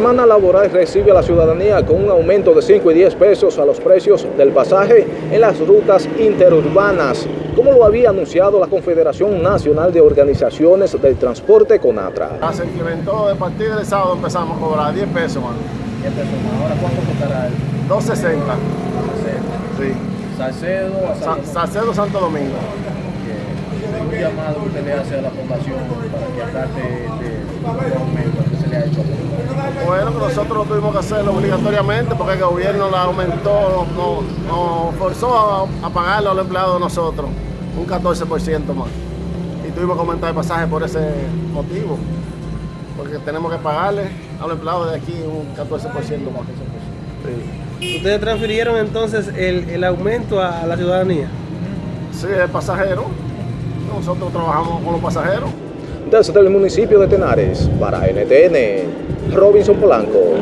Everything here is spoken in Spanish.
semana laboral recibe a la ciudadanía con un aumento de 5 y 10 pesos a los precios del pasaje en las rutas interurbanas, como lo había anunciado la Confederación Nacional de Organizaciones del Transporte CONATRA. Ah, se incrementó a partir del sábado empezamos a cobrar 10 pesos más. 10 pesos más. Ahora, ¿cuánto costará el 2.60. Sí. Salcedo San Salcedo Santo Domingo. Un llamado que usted le hace a la población para que acate este este aumento que se le ha hecho. Bueno, que nosotros lo tuvimos que hacerlo obligatoriamente porque el gobierno la aumentó, nos nos forzó a, a pagarle a los empleados de nosotros un 14% más. Y tuvimos que aumentar el pasaje por ese motivo. Porque tenemos que pagarle a los empleados de aquí un 14% más. Sí. ¿Ustedes transfirieron entonces el, el aumento a la ciudadanía? Sí, el pasajero. Nosotros trabajamos con los pasajeros. Desde el municipio de Tenares, para NTN, Robinson Polanco.